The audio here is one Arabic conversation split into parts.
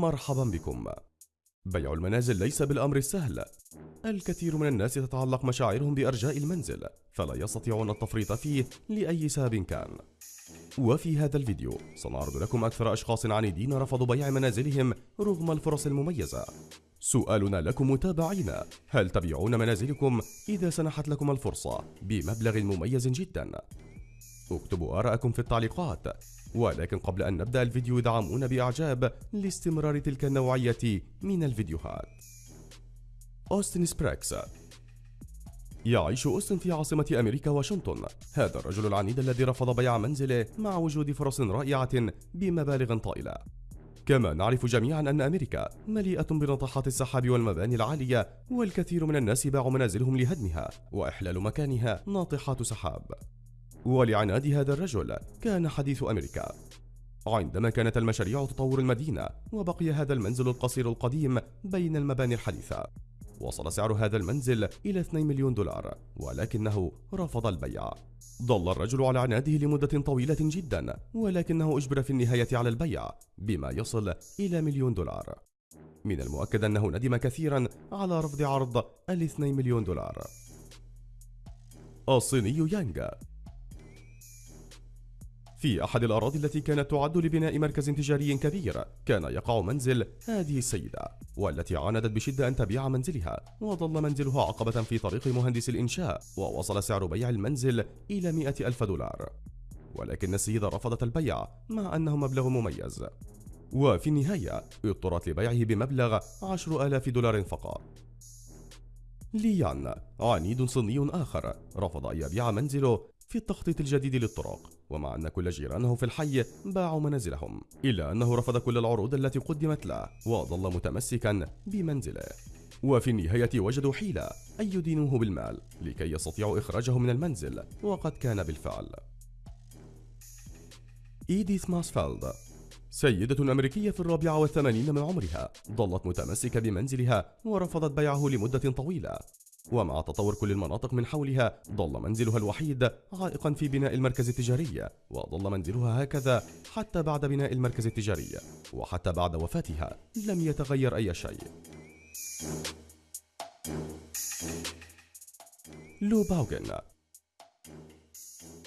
مرحبا بكم. بيع المنازل ليس بالأمر السهل. الكثير من الناس تتعلق مشاعرهم بأرجاء المنزل فلا يستطيعون التفريط فيه لأي سبب كان. وفي هذا الفيديو سنعرض لكم أكثر أشخاص عنيدين رفضوا بيع منازلهم رغم الفرص المميزة. سؤالنا لكم متابعينا هل تبيعون منازلكم؟ إذا سنحت لكم الفرصة بمبلغ مميز جدا؟ اكتبوا آراءكم في التعليقات. ولكن قبل أن نبدأ الفيديو دعمونا بإعجاب لاستمرار تلك النوعية من الفيديوهات. أوستن سبراكس يعيش أوستن في عاصمة أمريكا واشنطن. هذا الرجل العنيد الذي رفض بيع منزله مع وجود فرص رائعة بمبالغ طائلة. كما نعرف جميعا أن أمريكا مليئة بناطحات السحاب والمباني العالية والكثير من الناس باعوا منازلهم لهدمها وإحلال مكانها ناطحات سحاب. ولعناد هذا الرجل. كان حديث أمريكا. عندما كانت المشاريع تطور المدينة وبقي هذا المنزل القصير القديم بين المباني الحديثة. وصل سعر هذا المنزل إلى 2 مليون دولار ولكنه رفض البيع. ظل الرجل على عناده لمدة طويلة جدا ولكنه أجبر في النهاية على البيع بما يصل إلى مليون دولار. من المؤكد أنه ندم كثيرا على رفض عرض الاثنين مليون دولار. الصيني يانغ. في أحد الأراضي التي كانت تعد لبناء مركز تجاري كبير كان يقع منزل هذه السيدة والتي عاندت بشدة أن تبيع منزلها وظل منزلها عقبة في طريق مهندس الإنشاء ووصل سعر بيع المنزل إلى مئة ألف دولار. ولكن السيدة رفضت البيع مع أنه مبلغ مميز. وفي النهاية اضطرت لبيعه بمبلغ عشر آلاف دولار فقط. ليان عنيد صيني آخر رفض أن يبيع منزله في التخطيط الجديد للطرق ومع أن كل جيرانه في الحي باعوا منازلهم إلا أنه رفض كل العروض التي قدمت له وظل متمسكا بمنزله. وفي النهاية وجدوا حيلة أن يدينوه بالمال لكي يستطيعوا إخراجه من المنزل وقد كان بالفعل. إيديث ماسفيلد سيدة أمريكية في الرابعة والثمانين من عمرها ظلت متمسكة بمنزلها ورفضت بيعه لمدة طويلة. ومع تطور كل المناطق من حولها ظل منزلها الوحيد عائقا في بناء المركز التجاري وظل منزلها هكذا حتى بعد بناء المركز التجاري وحتى بعد وفاتها لم يتغير أي شيء. لو باوغن.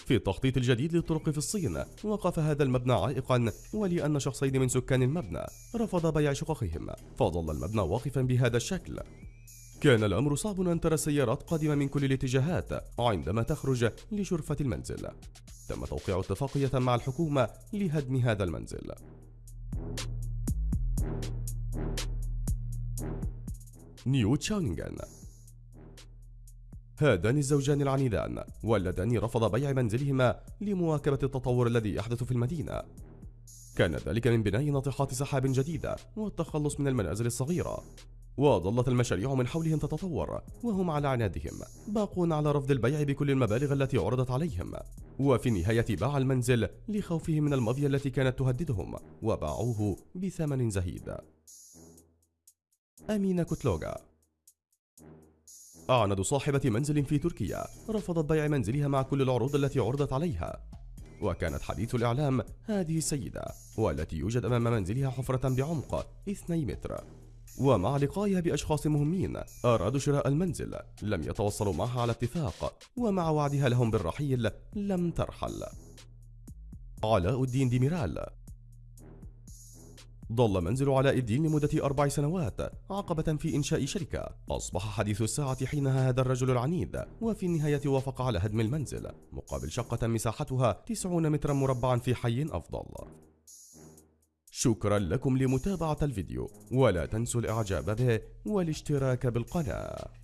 في التخطيط الجديد للطرق في الصين وقف هذا المبنى عائقا ولأن شخصين من سكان المبنى رفض بيع شققهم فظل المبنى واقفا بهذا الشكل. كان الأمر صعب أن ترى السيارات قادمة من كل الاتجاهات عندما تخرج لشرفة المنزل. تم توقيع اتفاقية مع الحكومة لهدم هذا المنزل. نيو تشاونغان هذان الزوجان العنيدان واللذان رفض بيع منزلهما لمواكبة التطور الذي يحدث في المدينة. كان ذلك من بناء ناطحات سحاب جديدة والتخلص من المنازل الصغيرة. وظلت المشاريع من حولهم تتطور وهم على عنادهم باقون على رفض البيع بكل المبالغ التي عرضت عليهم. وفي النهاية باع المنزل لخوفهم من المافيا التي كانت تهددهم وباعوه بثمن زهيد. أمينة كوتلوغا. أعند صاحبة منزل في تركيا رفضت بيع منزلها مع كل العروض التي عرضت عليها. وكانت حديث الإعلام هذه السيدة والتي يوجد أمام منزلها حفرة بعمق 2 متر. ومع لقائها بأشخاص مهمين أرادوا شراء المنزل. لم يتوصلوا معها على اتفاق ومع وعدها لهم بالرحيل لم ترحل. علاء الدين ديميرال. ظل منزل علاء الدين لمدة أربع سنوات عقبة في إنشاء شركة. أصبح حديث الساعة حينها هذا الرجل العنيد وفي النهاية وافق على هدم المنزل مقابل شقة مساحتها 90 مترا مربعا في حي أفضل. شكرا لكم لمتابعة الفيديو ولا تنسوا الإعجاب به والاشتراك بالقناة.